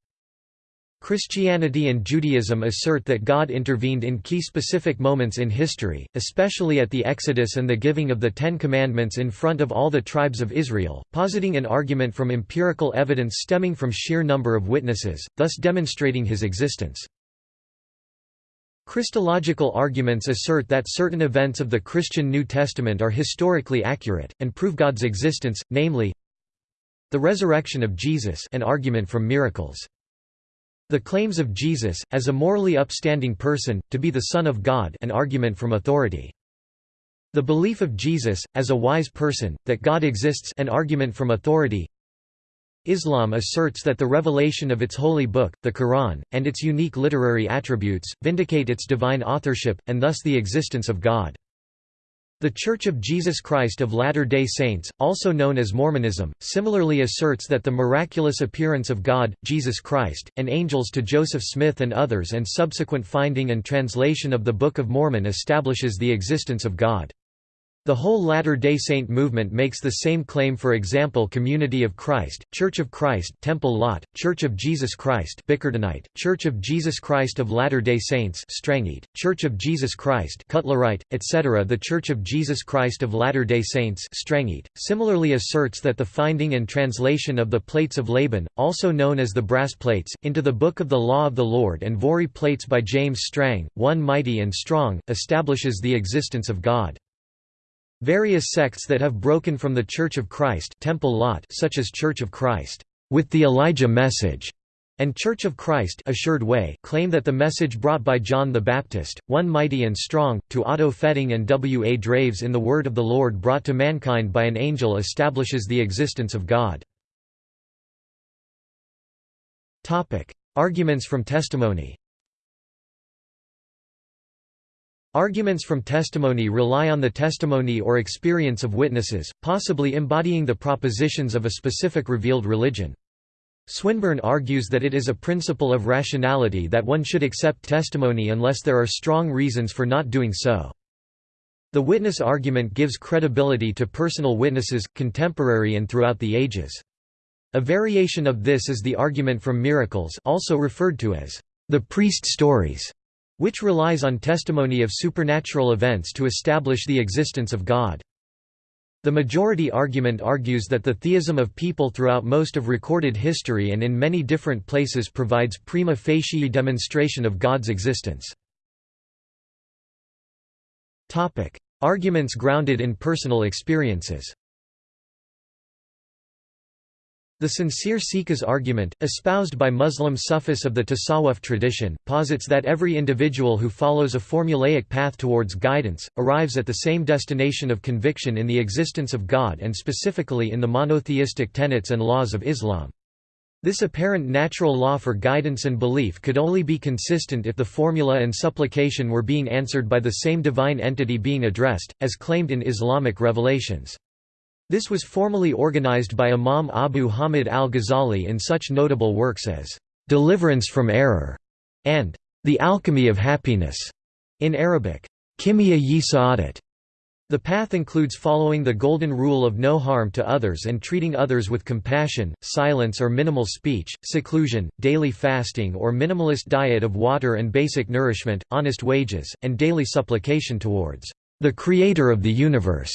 Christianity and Judaism assert that God intervened in key specific moments in history, especially at the Exodus and the giving of the Ten Commandments in front of all the tribes of Israel, positing an argument from empirical evidence stemming from sheer number of witnesses, thus demonstrating his existence. Christological arguments assert that certain events of the Christian New Testament are historically accurate, and prove God's existence, namely, the resurrection of Jesus an argument from miracles. The claims of Jesus, as a morally upstanding person, to be the Son of God an argument from authority. The belief of Jesus, as a wise person, that God exists an argument from authority. Islam asserts that the revelation of its holy book, the Quran, and its unique literary attributes, vindicate its divine authorship, and thus the existence of God. The Church of Jesus Christ of Latter-day Saints, also known as Mormonism, similarly asserts that the miraculous appearance of God, Jesus Christ, and angels to Joseph Smith and others and subsequent finding and translation of the Book of Mormon establishes the existence of God. The whole Latter-day Saint movement makes the same claim for example Community of Christ, Church of Christ Temple Lot, Church of Jesus Christ Bickertonite, Church of Jesus Christ of Latter-day Saints Strangite, Church of Jesus Christ Cutlerite, etc. The Church of Jesus Christ of Latter-day Saints Strangite, similarly asserts that the finding and translation of the Plates of Laban, also known as the brass plates, into the Book of the Law of the Lord and Voree plates by James Strang, one mighty and strong, establishes the existence of God. Various sects that have broken from the Church of Christ Temple Lot such as Church of Christ, with the Elijah Message, and Church of Christ Assured Way claim that the message brought by John the Baptist, one mighty and strong, to Otto Fetting and W. A. Draves in the Word of the Lord brought to mankind by an angel establishes the existence of God. Arguments from testimony Arguments from testimony rely on the testimony or experience of witnesses, possibly embodying the propositions of a specific revealed religion. Swinburne argues that it is a principle of rationality that one should accept testimony unless there are strong reasons for not doing so. The witness argument gives credibility to personal witnesses, contemporary and throughout the ages. A variation of this is the argument from miracles also referred to as the priest stories, which relies on testimony of supernatural events to establish the existence of God. The majority argument argues that the theism of people throughout most of recorded history and in many different places provides prima facie demonstration of God's existence. Arguments grounded in personal experiences the sincere seeker's argument, espoused by Muslim Sufis of the Tasawwuf tradition, posits that every individual who follows a formulaic path towards guidance, arrives at the same destination of conviction in the existence of God and specifically in the monotheistic tenets and laws of Islam. This apparent natural law for guidance and belief could only be consistent if the formula and supplication were being answered by the same divine entity being addressed, as claimed in Islamic revelations. This was formally organized by Imam Abu Hamid al-Ghazali in such notable works as "'Deliverance from Error' and "'The Alchemy of Happiness' in Arabic, Kimia-yi Sa'adat. The path includes following the golden rule of no harm to others and treating others with compassion, silence or minimal speech, seclusion, daily fasting or minimalist diet of water and basic nourishment, honest wages, and daily supplication towards the Creator of the universe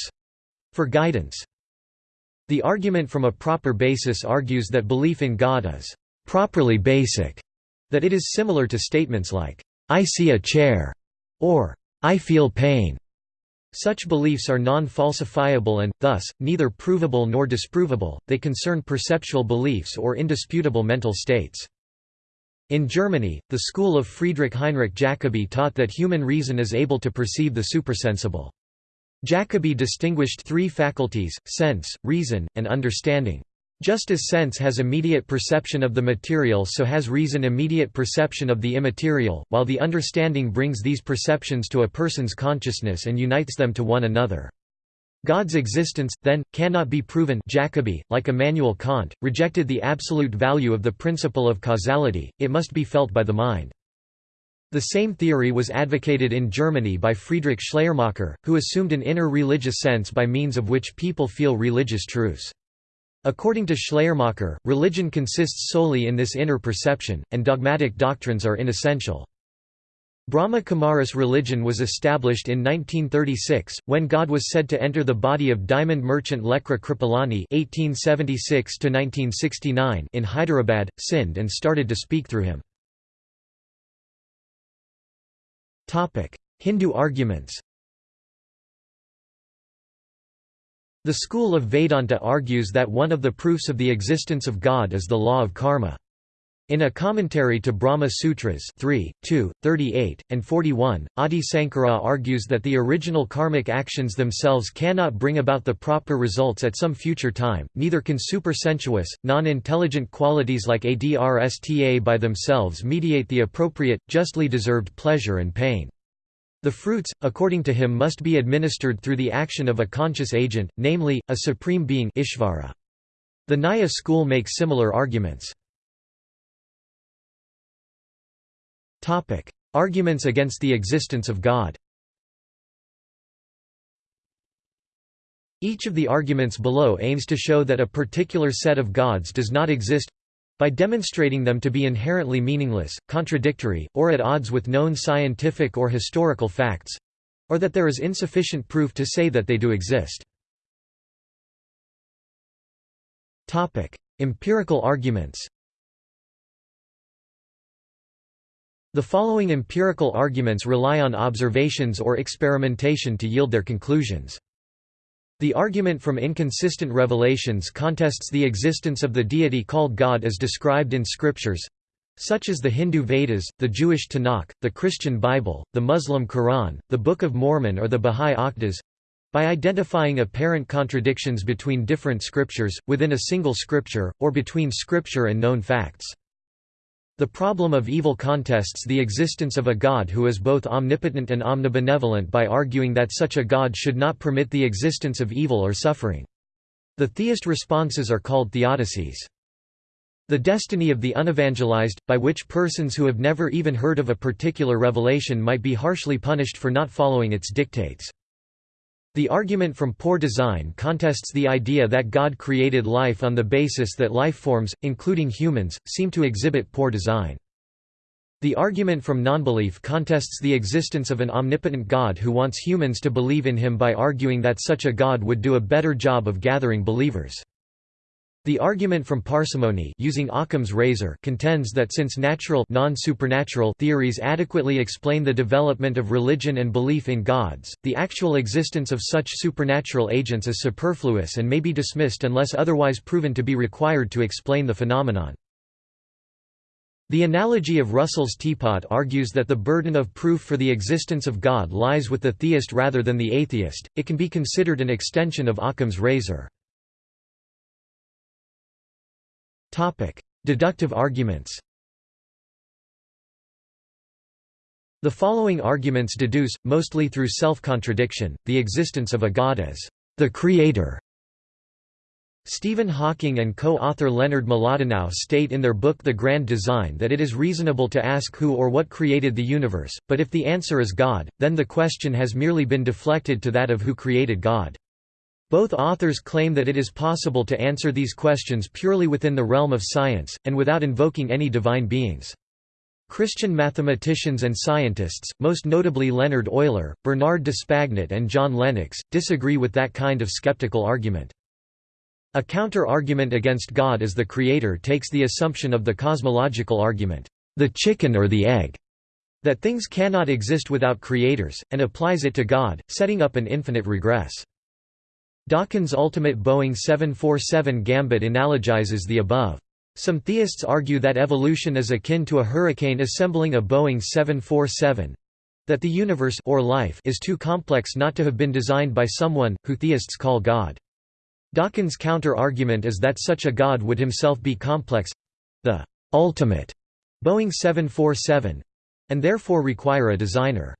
for guidance. The argument from a proper basis argues that belief in God is properly basic, that it is similar to statements like, I see a chair, or I feel pain. Such beliefs are non-falsifiable and, thus, neither provable nor disprovable, they concern perceptual beliefs or indisputable mental states. In Germany, the school of Friedrich Heinrich Jacobi taught that human reason is able to perceive the supersensible. Jacobi distinguished three faculties, sense, reason, and understanding. Just as sense has immediate perception of the material so has reason immediate perception of the immaterial, while the understanding brings these perceptions to a person's consciousness and unites them to one another. God's existence, then, cannot be proven Jacobi, like Immanuel Kant, rejected the absolute value of the principle of causality, it must be felt by the mind. The same theory was advocated in Germany by Friedrich Schleiermacher, who assumed an inner religious sense by means of which people feel religious truths. According to Schleiermacher, religion consists solely in this inner perception, and dogmatic doctrines are inessential. Brahma Kumaris religion was established in 1936, when God was said to enter the body of diamond merchant Lekhraj Kripalani (1876–1969) in Hyderabad, Sindh, and started to speak through him. Hindu arguments The school of Vedanta argues that one of the proofs of the existence of God is the law of karma. In a commentary to Brahma Sutras 3, 2, 38, and 41, Adi Sankara argues that the original karmic actions themselves cannot bring about the proper results at some future time, neither can supersensuous, non-intelligent qualities like adrsta by themselves mediate the appropriate, justly deserved pleasure and pain. The fruits, according to him must be administered through the action of a conscious agent, namely, a supreme being Ishvara. The Nyaya school makes similar arguments. Arguments against the existence of God. Each of the arguments below aims to show that a particular set of gods does not exist by demonstrating them to be inherently meaningless, contradictory, or at odds with known scientific or historical facts or that there is insufficient proof to say that they do exist. Empirical arguments The following empirical arguments rely on observations or experimentation to yield their conclusions. The argument from inconsistent revelations contests the existence of the deity called God as described in scriptures. such as the Hindu Vedas, the Jewish Tanakh, the Christian Bible, the Muslim Quran, the Book of Mormon or the Bahá'í Aqdas, by identifying apparent contradictions between different scriptures, within a single scripture, or between scripture and known facts. The problem of evil contests the existence of a God who is both omnipotent and omnibenevolent by arguing that such a God should not permit the existence of evil or suffering. The theist responses are called theodicies. The destiny of the unevangelized, by which persons who have never even heard of a particular revelation might be harshly punished for not following its dictates. The argument from poor design contests the idea that God created life on the basis that life forms, including humans, seem to exhibit poor design. The argument from nonbelief contests the existence of an omnipotent God who wants humans to believe in him by arguing that such a God would do a better job of gathering believers. The argument from parsimony using Occam's razor contends that since natural non-supernatural theories adequately explain the development of religion and belief in gods, the actual existence of such supernatural agents is superfluous and may be dismissed unless otherwise proven to be required to explain the phenomenon. The analogy of Russell's teapot argues that the burden of proof for the existence of God lies with the theist rather than the atheist, it can be considered an extension of Occam's razor. Deductive arguments The following arguments deduce, mostly through self-contradiction, the existence of a god as the creator. Stephen Hawking and co-author Leonard Mlodinow state in their book The Grand Design that it is reasonable to ask who or what created the universe, but if the answer is God, then the question has merely been deflected to that of who created God. Both authors claim that it is possible to answer these questions purely within the realm of science, and without invoking any divine beings. Christian mathematicians and scientists, most notably Leonard Euler, Bernard d'Espagnat and John Lennox, disagree with that kind of skeptical argument. A counter-argument against God as the creator takes the assumption of the cosmological argument, the chicken or the egg, that things cannot exist without creators, and applies it to God, setting up an infinite regress. Dawkins' ultimate Boeing 747 gambit analogizes the above. Some theists argue that evolution is akin to a hurricane assembling a Boeing 747—that the universe or life is too complex not to have been designed by someone, who theists call God. Dawkins' counter-argument is that such a God would himself be complex—the ultimate Boeing 747—and therefore require a designer.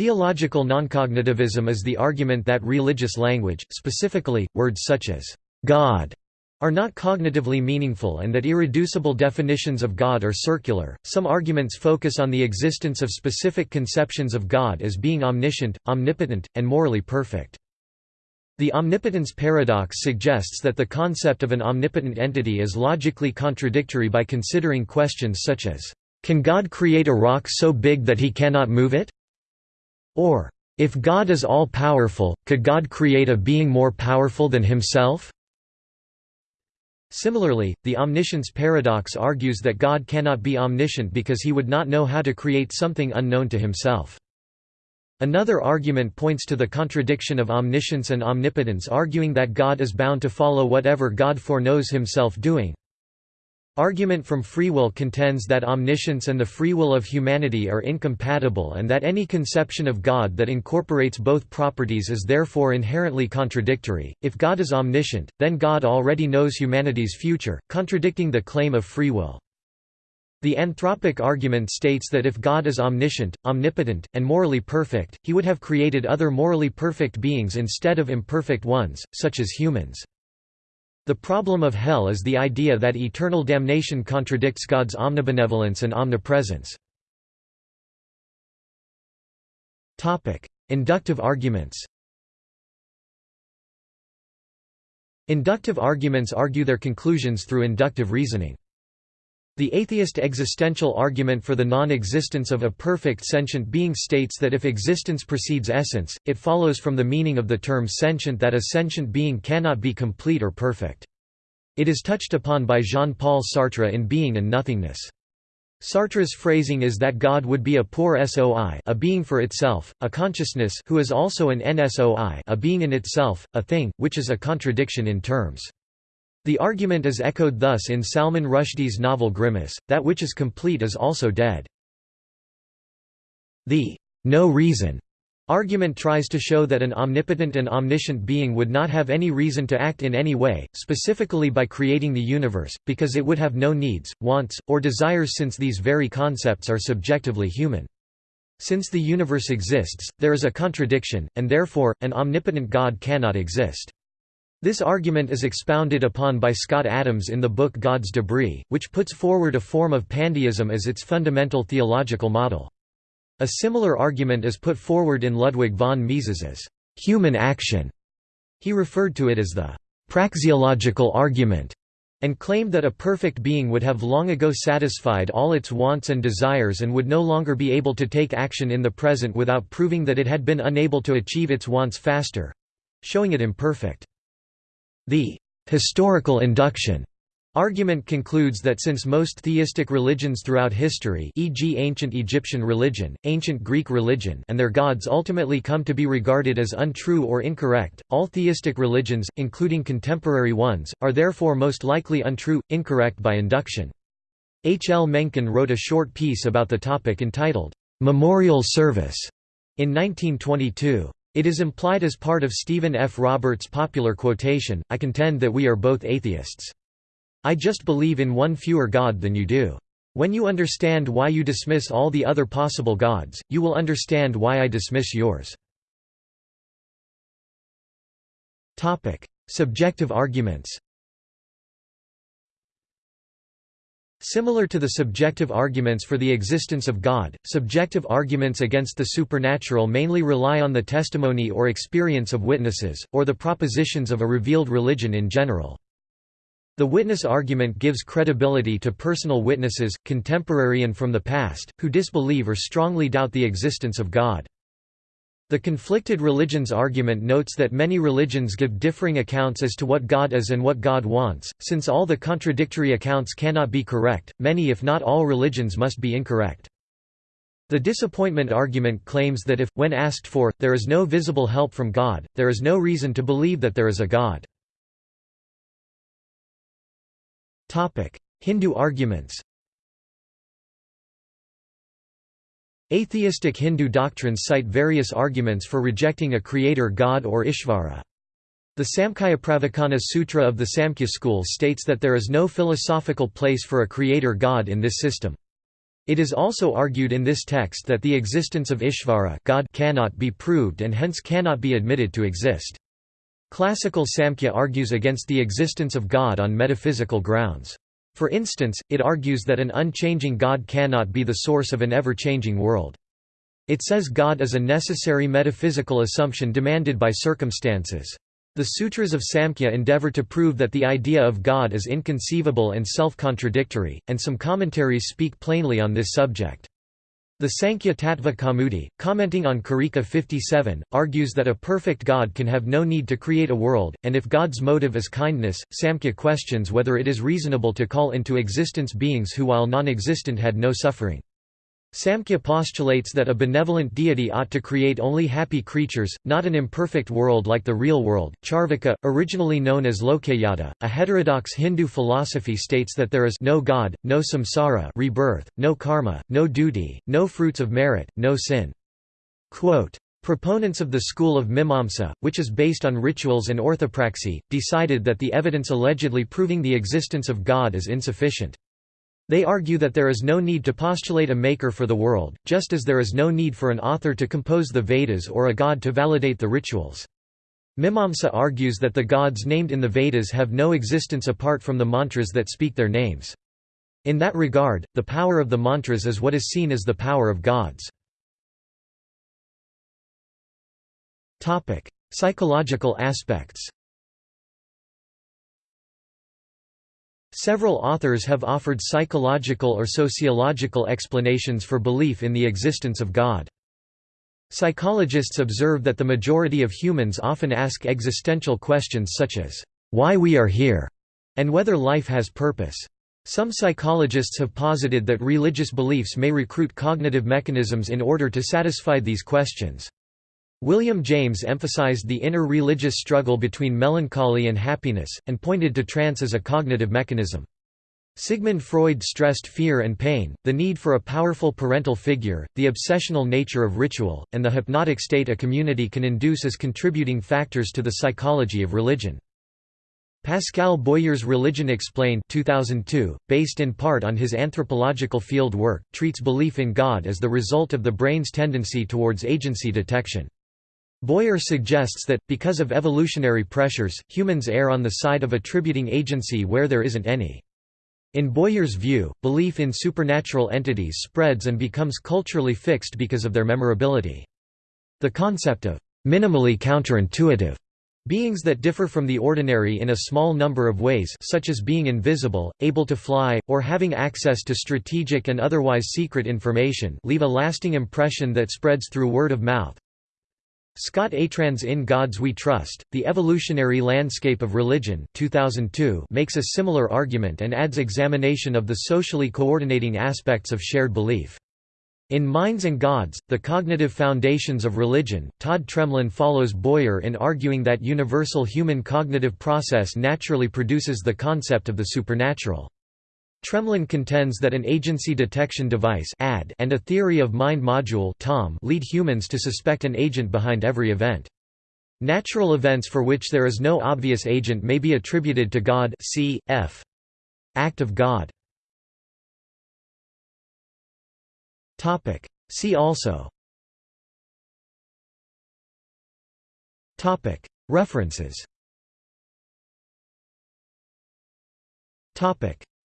Theological noncognitivism is the argument that religious language, specifically, words such as God, are not cognitively meaningful and that irreducible definitions of God are circular. Some arguments focus on the existence of specific conceptions of God as being omniscient, omnipotent, and morally perfect. The omnipotence paradox suggests that the concept of an omnipotent entity is logically contradictory by considering questions such as, Can God create a rock so big that he cannot move it? Or, if God is all-powerful, could God create a being more powerful than himself? Similarly, the omniscience paradox argues that God cannot be omniscient because he would not know how to create something unknown to himself. Another argument points to the contradiction of omniscience and omnipotence arguing that God is bound to follow whatever God foreknows himself doing. Argument from free will contends that omniscience and the free will of humanity are incompatible and that any conception of God that incorporates both properties is therefore inherently contradictory. If God is omniscient, then God already knows humanity's future, contradicting the claim of free will. The anthropic argument states that if God is omniscient, omnipotent, and morally perfect, he would have created other morally perfect beings instead of imperfect ones, such as humans. The problem of hell is the idea that eternal damnation contradicts God's omnibenevolence and omnipresence. Inductive arguments Inductive arguments argue their conclusions through inductive reasoning. The atheist existential argument for the non-existence of a perfect sentient being states that if existence precedes essence, it follows from the meaning of the term sentient that a sentient being cannot be complete or perfect. It is touched upon by Jean-Paul Sartre in Being and Nothingness. Sartre's phrasing is that God would be a poor soi a being for itself, a consciousness who is also an en-soi a being in itself, a thing, which is a contradiction in terms. The argument is echoed thus in Salman Rushdie's novel Grimus, that which is complete is also dead. The no reason argument tries to show that an omnipotent and omniscient being would not have any reason to act in any way, specifically by creating the universe, because it would have no needs, wants, or desires since these very concepts are subjectively human. Since the universe exists, there is a contradiction, and therefore, an omnipotent God cannot exist. This argument is expounded upon by Scott Adams in the book God's Debris, which puts forward a form of pandeism as its fundamental theological model. A similar argument is put forward in Ludwig von Mises's human action. He referred to it as the praxeological argument and claimed that a perfect being would have long ago satisfied all its wants and desires and would no longer be able to take action in the present without proving that it had been unable to achieve its wants faster—showing it imperfect. The historical induction argument concludes that since most theistic religions throughout history e.g. ancient Egyptian religion, ancient Greek religion and their gods ultimately come to be regarded as untrue or incorrect, all theistic religions, including contemporary ones, are therefore most likely untrue, incorrect by induction. H. L. Mencken wrote a short piece about the topic entitled, "'Memorial Service' in 1922. It is implied as part of Stephen F. Roberts' popular quotation, I contend that we are both atheists. I just believe in one fewer God than you do. When you understand why you dismiss all the other possible gods, you will understand why I dismiss yours. Subjective arguments Similar to the subjective arguments for the existence of God, subjective arguments against the supernatural mainly rely on the testimony or experience of witnesses, or the propositions of a revealed religion in general. The witness argument gives credibility to personal witnesses, contemporary and from the past, who disbelieve or strongly doubt the existence of God. The conflicted religions argument notes that many religions give differing accounts as to what God is and what God wants. Since all the contradictory accounts cannot be correct, many if not all religions must be incorrect. The disappointment argument claims that if, when asked for, there is no visible help from God, there is no reason to believe that there is a God. Hindu arguments Atheistic Hindu doctrines cite various arguments for rejecting a creator god or Ishvara. The Samkhyapravachana Sutra of the Samkhya school states that there is no philosophical place for a creator god in this system. It is also argued in this text that the existence of Ishvara god cannot be proved and hence cannot be admitted to exist. Classical Samkhya argues against the existence of God on metaphysical grounds. For instance, it argues that an unchanging God cannot be the source of an ever-changing world. It says God is a necessary metaphysical assumption demanded by circumstances. The Sutras of Samkhya endeavor to prove that the idea of God is inconceivable and self-contradictory, and some commentaries speak plainly on this subject. The Sankhya Tattva Kaumudi, commenting on Karika 57, argues that a perfect God can have no need to create a world, and if God's motive is kindness, Samkhya questions whether it is reasonable to call into existence beings who while non-existent had no suffering. Samkhya postulates that a benevolent deity ought to create only happy creatures, not an imperfect world like the real world. Charvaka, originally known as Lokayata, a heterodox Hindu philosophy states that there is no God, no samsara rebirth, no karma, no duty, no fruits of merit, no sin. Quote, Proponents of the school of Mimamsa, which is based on rituals and orthopraxy, decided that the evidence allegedly proving the existence of God is insufficient. They argue that there is no need to postulate a maker for the world, just as there is no need for an author to compose the Vedas or a god to validate the rituals. Mimamsa argues that the gods named in the Vedas have no existence apart from the mantras that speak their names. In that regard, the power of the mantras is what is seen as the power of gods. Psychological aspects Several authors have offered psychological or sociological explanations for belief in the existence of God. Psychologists observe that the majority of humans often ask existential questions such as, why we are here, and whether life has purpose. Some psychologists have posited that religious beliefs may recruit cognitive mechanisms in order to satisfy these questions. William James emphasized the inner religious struggle between melancholy and happiness, and pointed to trance as a cognitive mechanism. Sigmund Freud stressed fear and pain, the need for a powerful parental figure, the obsessional nature of ritual, and the hypnotic state a community can induce as contributing factors to the psychology of religion. Pascal Boyer's Religion Explained 2002, based in part on his anthropological field work, treats belief in God as the result of the brain's tendency towards agency detection. Boyer suggests that, because of evolutionary pressures, humans err on the side of attributing agency where there isn't any. In Boyer's view, belief in supernatural entities spreads and becomes culturally fixed because of their memorability. The concept of minimally counterintuitive beings that differ from the ordinary in a small number of ways such as being invisible, able to fly, or having access to strategic and otherwise secret information leave a lasting impression that spreads through word of mouth. Scott Atran's In Gods We Trust, The Evolutionary Landscape of Religion 2002 makes a similar argument and adds examination of the socially coordinating aspects of shared belief. In Minds and Gods, The Cognitive Foundations of Religion, Todd Tremlin follows Boyer in arguing that universal human cognitive process naturally produces the concept of the supernatural. Tremlin contends that an agency detection device and a theory of mind module lead humans to suspect an agent behind every event. Natural events for which there is no obvious agent may be attributed to God c. f. Act of God. See also References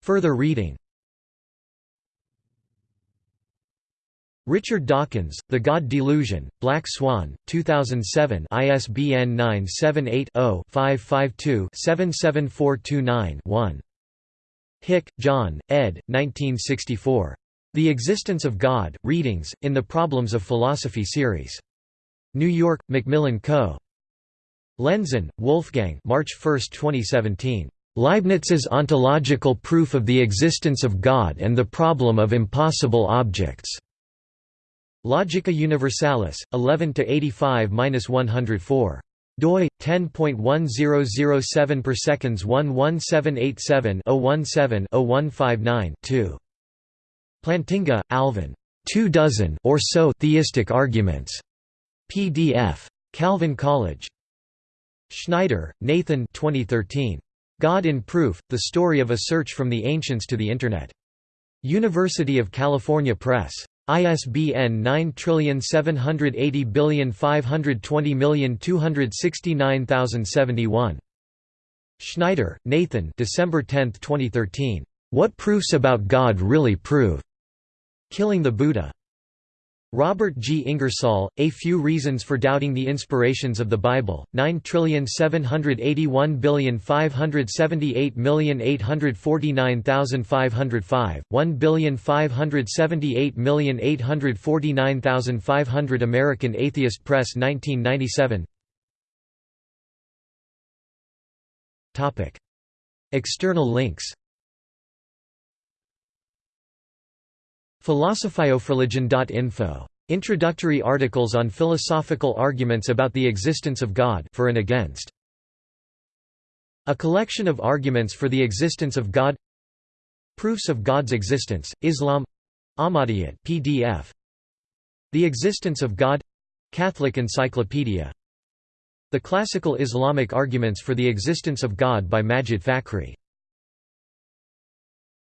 Further reading Richard Dawkins, The God Delusion, Black Swan, 2007 ISBN 978-0-552-77429-1. Hick, John, ed. 1964. The Existence of God, Readings, in the Problems of Philosophy series. New York, Macmillan Co. Lenzen, Wolfgang March 1, 2017. Leibniz's ontological proof of the existence of God and the problem of impossible objects. Logica Universalis, 11 85-104 doi 10.1007 per seconds 11787 017 0159 2 Plantinga, Alvin. Two dozen or so theistic arguments. PDF. Calvin College. Schneider, Nathan 2013. God in Proof, The Story of a Search from the Ancients to the Internet. University of California Press. ISBN 9780520269071. Schneider, Nathan December 10, 2013. What Proofs About God Really Prove? Killing the Buddha. Robert G. Ingersoll, A Few Reasons for Doubting the Inspirations of the Bible, 9781578849505, 15788495500 American Atheist Press 1997 External links Philosophyofreligion.info. Introductory articles on philosophical arguments about the existence of God for and against. A collection of arguments for the existence of God Proofs of God's existence, Islam Ahmadiyyat PDF. The Existence of God Catholic Encyclopedia The Classical Islamic Arguments for the Existence of God by Majid Fakhri